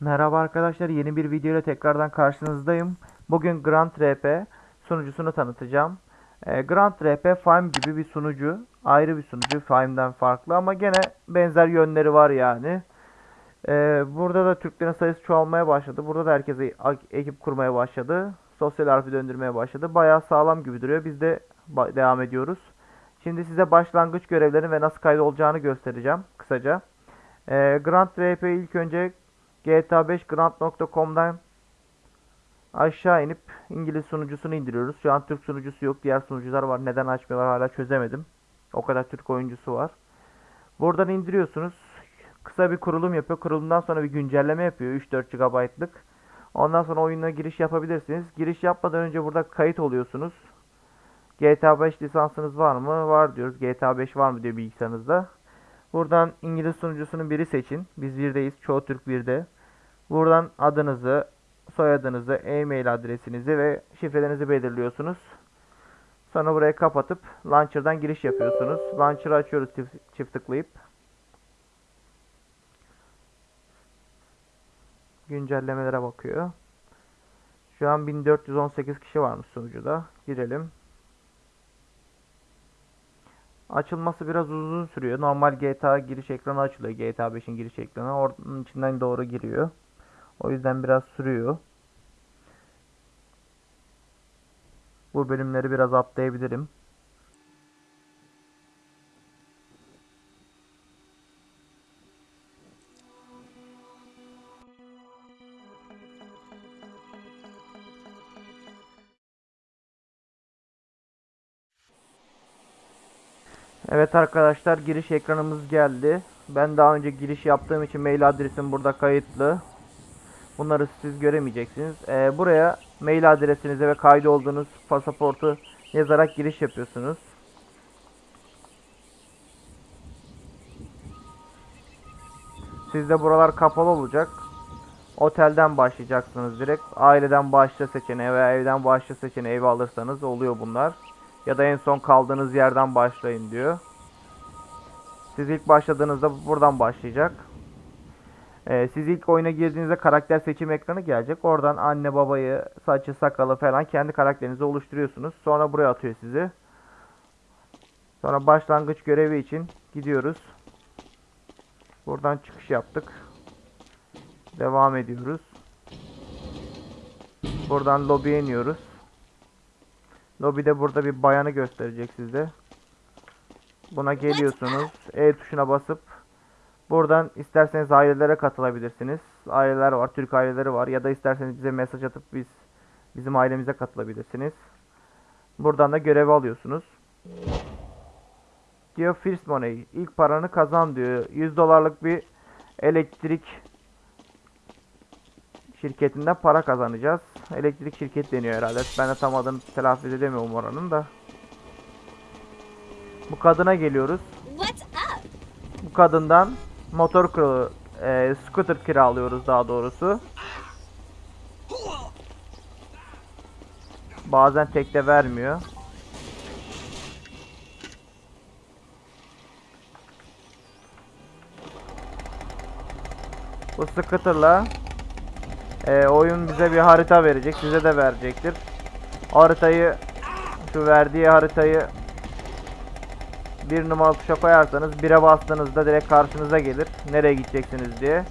Merhaba arkadaşlar, yeni bir video ile tekrardan karşınızdayım. Bugün Grand RP sunucusunu tanıtacağım. Ee, Grand RP Fime gibi bir sunucu, ayrı bir sunucu, Fime'den farklı ama gene benzer yönleri var yani. Ee, burada da Türklerin sayısı çoğalmaya başladı. Burada da herkes ekip kurmaya başladı. Sosyal harfi döndürmeye başladı. Bayağı sağlam gibi duruyor. Biz de devam ediyoruz. Şimdi size başlangıç görevlerini ve nasıl kaydolacağını göstereceğim kısaca. Ee, Grand RP ilk önce GTA 5 Grand.com'dan aşağı inip İngiliz sunucusunu indiriyoruz. Şu an Türk sunucusu yok. Diğer sunucular var. Neden açmıyorlar hala çözemedim. O kadar Türk oyuncusu var. Buradan indiriyorsunuz. Kısa bir kurulum yapıyor. Kurulumdan sonra bir güncelleme yapıyor. 3-4 GB'lık. Ondan sonra oyuna giriş yapabilirsiniz. Giriş yapmadan önce burada kayıt oluyorsunuz. GTA 5 lisansınız var mı? Var diyoruz. GTA 5 var mı diyor bilgisayarınızda. Buradan İngiliz sunucusunun biri seçin. Biz birdeyiz. Çoğu Türk birde. Buradan adınızı, soyadınızı, e-mail adresinizi ve şifrelerinizi belirliyorsunuz. Sonra burayı kapatıp launcher'dan giriş yapıyorsunuz. Launcher'ı açıyoruz çift, tıklayıp. Güncellemelere bakıyor. Şu an 1418 kişi varmış sunucuda. Girelim. Açılması biraz uzun sürüyor. Normal GTA giriş ekranı açılıyor. GTA 5'in giriş ekranı. Onun içinden doğru giriyor. O yüzden biraz sürüyor. Bu bölümleri biraz atlayabilirim. Evet arkadaşlar giriş ekranımız geldi. Ben daha önce giriş yaptığım için mail adresim burada kayıtlı. Bunları siz göremeyeceksiniz. Ee, buraya mail adresinizi ve kaydı olduğunuz pasaportu yazarak giriş yapıyorsunuz. Sizde buralar kapalı olacak. Otelden başlayacaksınız direkt. Aileden başla seçeneği veya evden başla seçeneği ev alırsanız oluyor bunlar. Ya da en son kaldığınız yerden başlayın diyor. Siz ilk başladığınızda buradan başlayacak. Ee, siz ilk oyuna girdiğinizde karakter seçim ekranı gelecek. Oradan anne babayı, saçı, sakalı falan kendi karakterinizi oluşturuyorsunuz. Sonra buraya atıyor sizi. Sonra başlangıç görevi için gidiyoruz. Buradan çıkış yaptık. Devam ediyoruz. Buradan lobiye iniyoruz. Lobide burada bir bayanı gösterecek size. Buna geliyorsunuz. E tuşuna basıp buradan isterseniz ailelere katılabilirsiniz. Aileler var, Türk aileleri var ya da isterseniz bize mesaj atıp biz bizim ailemize katılabilirsiniz. Buradan da görevi alıyorsunuz. Diyor first money. ilk paranı kazan diyor. 100 dolarlık bir elektrik şirketinden para kazanacağız. Elektrik şirket deniyor herhalde. Ben de tam adını telaffuz edemiyorum oranın da. Bu kadına geliyoruz. Bu kadından motor kiralı, e, scooter kiralıyoruz daha doğrusu. Bazen tek de vermiyor. Bu scooter'la e, oyun bize bir harita verecek. Size de verecektir. Haritayı şu verdiği haritayı bir numaralı tuşa koyarsanız bire bastığınızda direkt karşınıza gelir. Nereye gideceksiniz diye.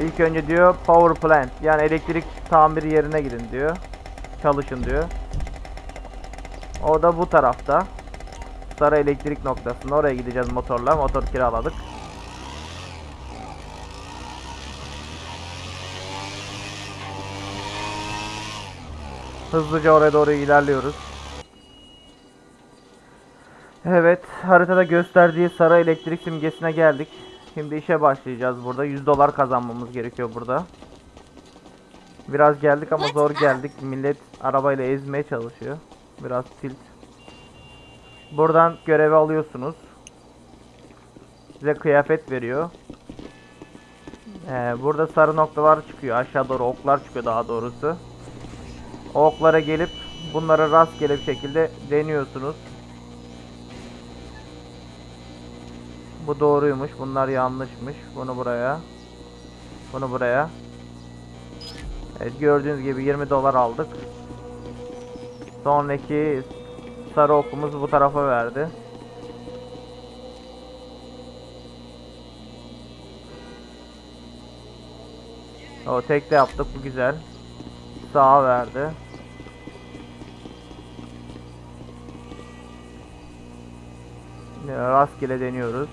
İlk önce diyor power plant yani elektrik tamir yerine gidin diyor. Çalışın diyor. O da bu tarafta. Sarı elektrik noktasında oraya gideceğiz motorla. Motor kiraladık. Hızlıca oraya doğru ilerliyoruz. Evet, haritada gösterdiği sarı elektrik simgesine geldik. Şimdi işe başlayacağız burada. 100 dolar kazanmamız gerekiyor burada. Biraz geldik ama zor geldik. Millet arabayla ezmeye çalışıyor. Biraz tilt. Buradan görevi alıyorsunuz. Size kıyafet veriyor. Ee, burada sarı noktalar çıkıyor. Aşağı doğru oklar çıkıyor daha doğrusu. O oklara gelip bunları rastgele bir şekilde deniyorsunuz. Bu doğruymuş. Bunlar yanlışmış. Bunu buraya. Bunu buraya. Evet gördüğünüz gibi 20 dolar aldık. Sonraki sarı okumuz bu tarafa verdi. O tek de yaptık bu güzel. Sağa verdi. Rastgele deniyoruz.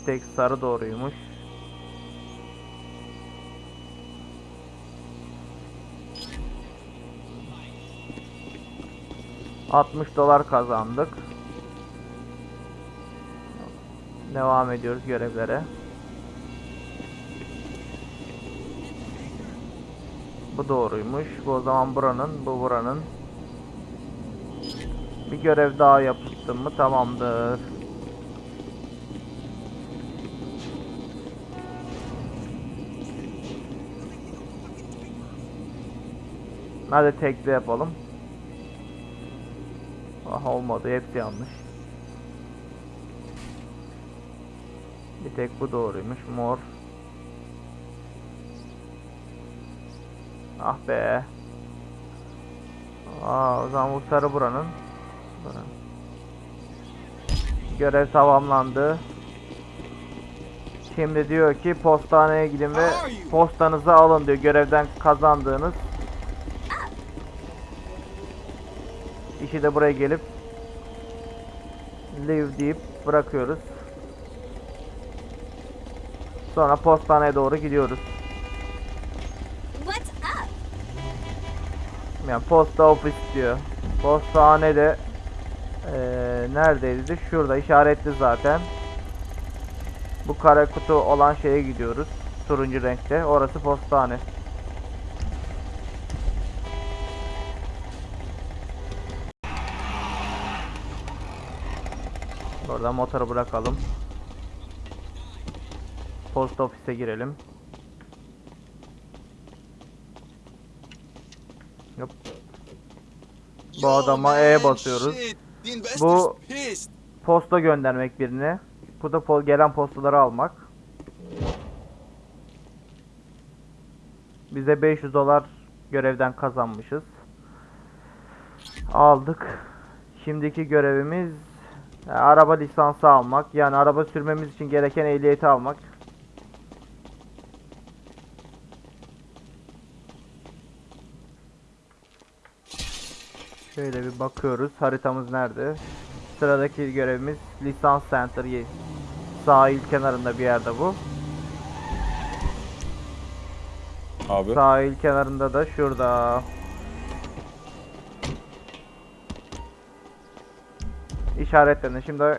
Bir tek sarı doğruymuş. ...60 dolar kazandık. Devam ediyoruz görevlere. Bu doğruymuş. Bu o zaman buranın, bu buranın. Bir görev daha yaptım mı tamamdır. Hadi tekli yapalım. Ah olmadı hepsi yanlış. Bir tek bu doğruymuş mor. Ah be. Aa, o zaman bu sarı buranın. Buranın. Görev tamamlandı. Şimdi diyor ki postaneye gidin ve postanızı alın diyor görevden kazandığınız. İşi de buraya gelip leave deyip bırakıyoruz. Sonra postaneye doğru gidiyoruz. Yani posta ofis diyor. Postane de eee neredeydi? Şurada işaretli zaten. Bu kare kutu olan şeye gidiyoruz. Turuncu renkte. Orası postane. Burada motoru bırakalım. Post ofise girelim. Yap. Bu adama E basıyoruz. Bu- Posta göndermek birine. Bu da po- gelen postaları almak. Bize 500 dolar görevden kazanmışız. Aldık. Şimdiki görevimiz e, araba lisansı almak. Yani araba sürmemiz için gereken ehliyeti almak. Şöyle bir bakıyoruz. Haritamız nerede? Sıradaki görevimiz lisans center sahil kenarında bir yerde bu. Abi. Sahil kenarında da şurada. İşaretlendi. Şimdi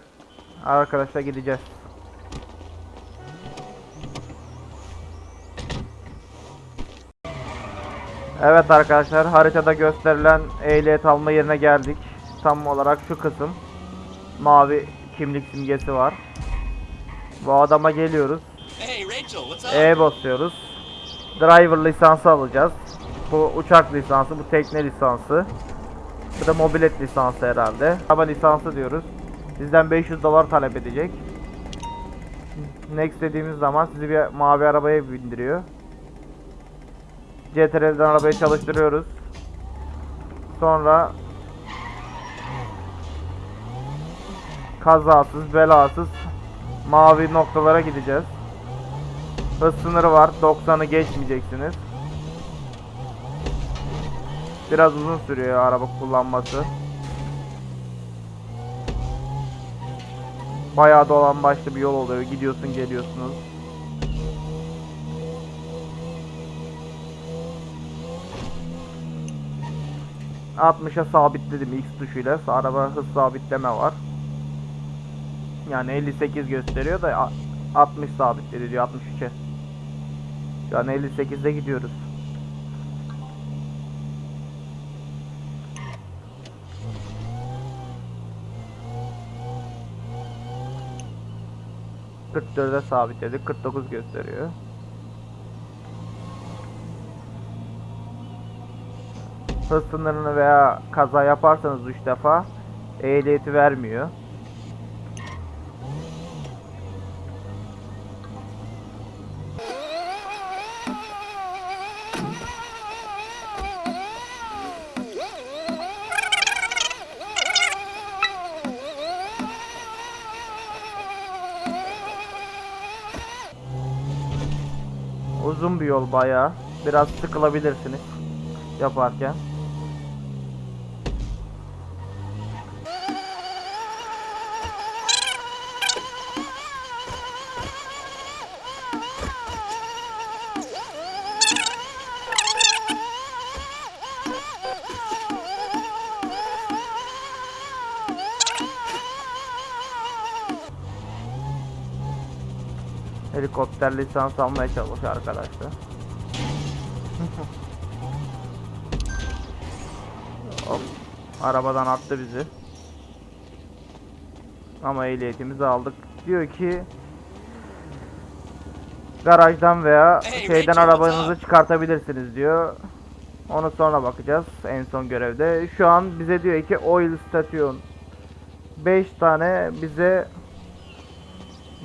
arkadaşlar gideceğiz. Evet arkadaşlar haritada gösterilen ehliyet alma yerine geldik. Tam olarak şu kısım. Mavi kimlik simgesi var. Bu adama geliyoruz. E basıyoruz. Driver lisansı alacağız. Bu uçak lisansı, bu tekne lisansı. Bu da mobilet lisansı herhalde. Araba lisansı diyoruz. Sizden 500 dolar talep edecek. Next dediğimiz zaman sizi bir mavi arabaya bindiriyor. CTRL'den arabayı çalıştırıyoruz. Sonra kazasız belasız mavi noktalara gideceğiz. Hız sınırı var. 90'ı geçmeyeceksiniz. Biraz uzun sürüyor araba kullanması. Bayağı dolan başlı bir yol oluyor. Gidiyorsun geliyorsunuz. ...60'a sabitledim X tuşuyla. Araba hız sabitleme var. Yani 58 gösteriyor da a- 60 sabitledi diyor 63'e. Şu an 58'de gidiyoruz. ...44'e sabitledik. 49 gösteriyor. Hız sınırını veya kaza yaparsanız 3 defa... ...ehliyeti vermiyor. Uzun bir yol bayağı. Biraz sıkılabilirsiniz yaparken. Helikopter lisans almaya çalışıyor arkadaşlar. Hop. Arabadan attı bizi. Ama ehliyetimizi aldık. Diyor ki garajdan veya şeyden arabanızı çıkartabilirsiniz diyor. Onu sonra bakacağız en son görevde. Şu an bize diyor ki oil station 5 tane bize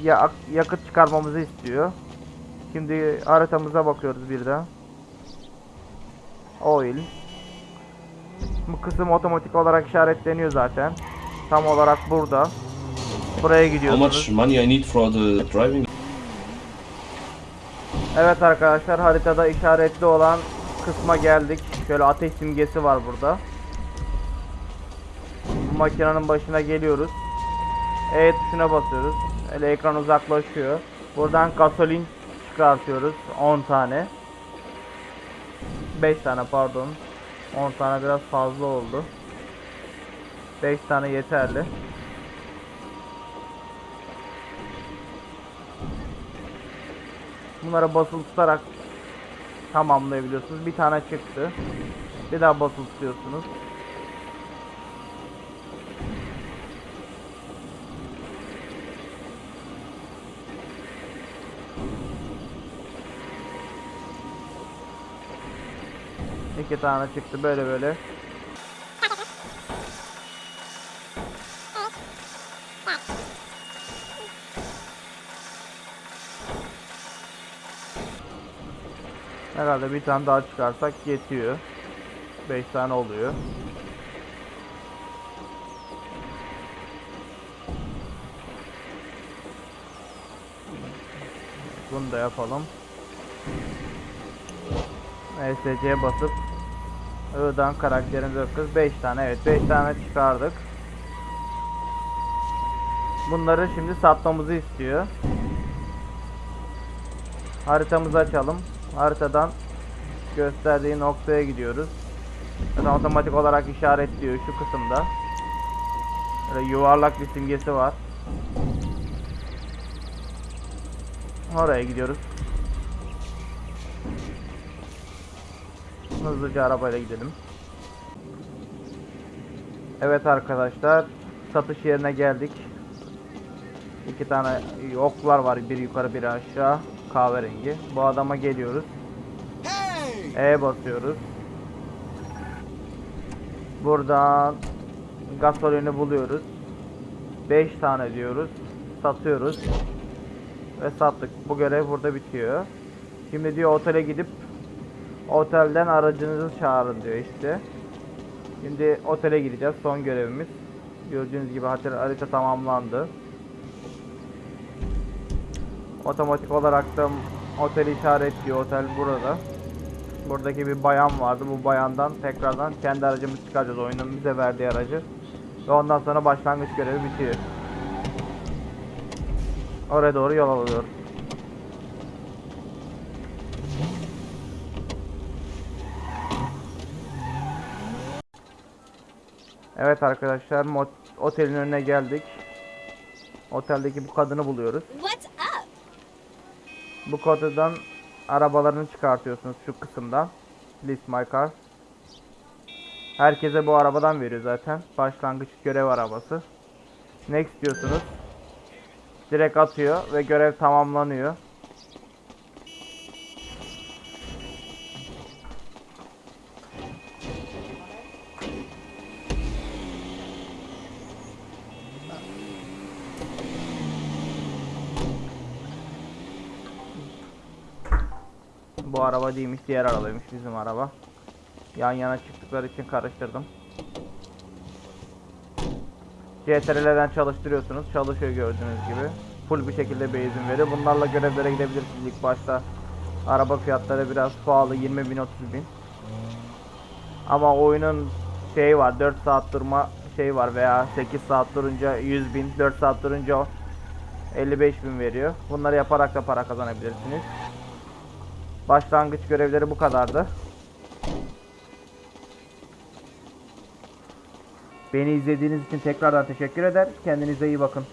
ya yakıt çıkarmamızı istiyor. Şimdi haritamıza bakıyoruz birden. Oil. Bu kısım otomatik olarak işaretleniyor zaten. Tam olarak burada. Buraya How gidiyorsunuz. much money I need for the driving? Evet arkadaşlar haritada işaretli olan kısma geldik. Şöyle ateş simgesi var burada. Bu makinenin başına geliyoruz. E tuşuna basıyoruz. Öyle ekran uzaklaşıyor. Buradan gasolin çıkartıyoruz. 10 tane. 5 tane pardon. 10 tane biraz fazla oldu. 5 tane yeterli. Bunlara basılı tutarak tamamlayabiliyorsunuz. Bir tane çıktı. Bir daha basılı tutuyorsunuz. İki tane çıktı böyle böyle. Herhalde bir tane daha çıkarsak yetiyor. 5 tane oluyor. Bunu da yapalım. ESC'ye basıp I'dan karakterimizi bakıyoruz. 5 tane evet 5 tane çıkardık. Bunları şimdi satmamızı istiyor. Haritamızı açalım. Haritadan gösterdiği noktaya gidiyoruz. Zaten otomatik olarak işaretliyor şu kısımda. Böyle yuvarlak bir simgesi var. Oraya gidiyoruz. Hızlıca arabayla gidelim. Evet arkadaşlar, satış yerine geldik. İki tane oklar var, bir yukarı bir aşağı, kahverengi. Bu adama geliyoruz. E basıyoruz. Buradan gasolini buluyoruz. 5 tane diyoruz. Satıyoruz. Ve sattık. Bu görev burada bitiyor. Şimdi diyor otele gidip otelden aracınızı çağırın diyor işte. Şimdi otele gideceğiz. Son görevimiz. Gördüğünüz gibi harita tamamlandı. Otomatik olarak da otel işaretliyor. Otel burada. Buradaki bir bayan vardı. Bu bayandan tekrardan kendi aracımızı çıkaracağız. Oyunun bize verdiği aracı. Ve ondan sonra başlangıç görevi bitiyor. Oraya doğru yol alıyoruz. Evet arkadaşlar otelin önüne geldik. Oteldeki bu kadını buluyoruz. Bu kodadan arabalarını çıkartıyorsunuz şu kısımdan. List my car. Herkese bu arabadan veriyor zaten. Başlangıç görev arabası. Next diyorsunuz. Direkt atıyor ve görev tamamlanıyor. Bu araba değilmiş, diğer arabaymış bizim araba. Yan yana çıktıkları için karıştırdım. CTRL'den çalıştırıyorsunuz. Çalışıyor gördüğünüz gibi. Full bir şekilde benzin veriyor. Bunlarla görevlere gidebilirsiniz ilk başta. Araba fiyatları biraz pahalı 20 bin 30 bin. Ama oyunun şeyi var 4 saat durma şey var veya 8 saat durunca 100 bin 4 saat durunca 55 bin veriyor. Bunları yaparak da para kazanabilirsiniz. Başlangıç görevleri bu kadardı. Beni izlediğiniz için tekrardan teşekkür eder. Kendinize iyi bakın.